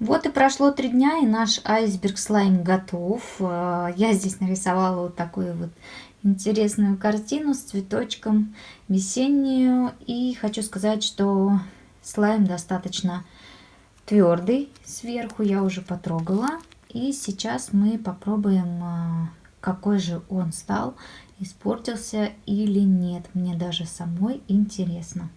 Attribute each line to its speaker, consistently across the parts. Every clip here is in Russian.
Speaker 1: Вот и прошло три дня, и наш айсберг слайм готов. Э, я здесь нарисовала вот такую вот интересную картину с цветочком весеннюю. И хочу сказать, что слайм достаточно твердый сверху, я уже потрогала. И сейчас мы попробуем, э, какой же он стал, испортился или нет. Мне даже самой интересно.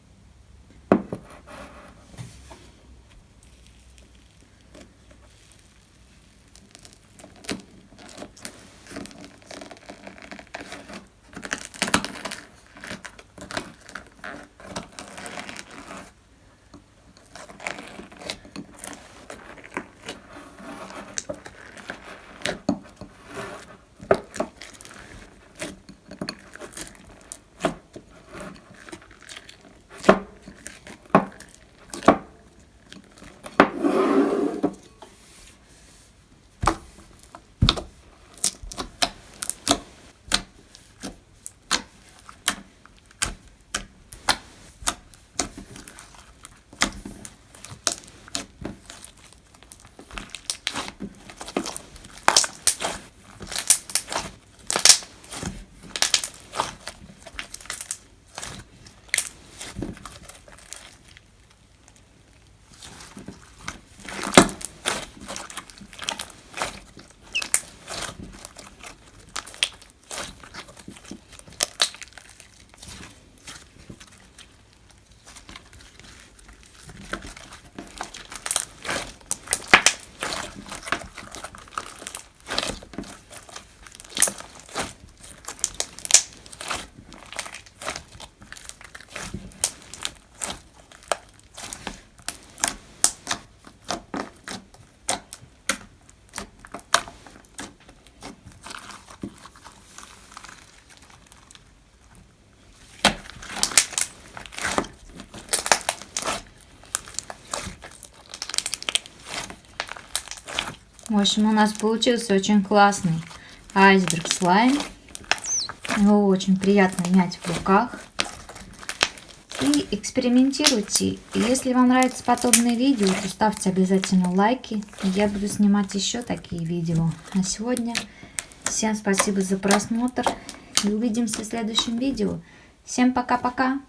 Speaker 1: В общем, у нас получился очень классный айсберг слайм. Его очень приятно мять в руках. И экспериментируйте. Если вам нравятся подобные видео, то ставьте обязательно лайки. Я буду снимать еще такие видео. А сегодня всем спасибо за просмотр. И увидимся в следующем видео. Всем пока-пока.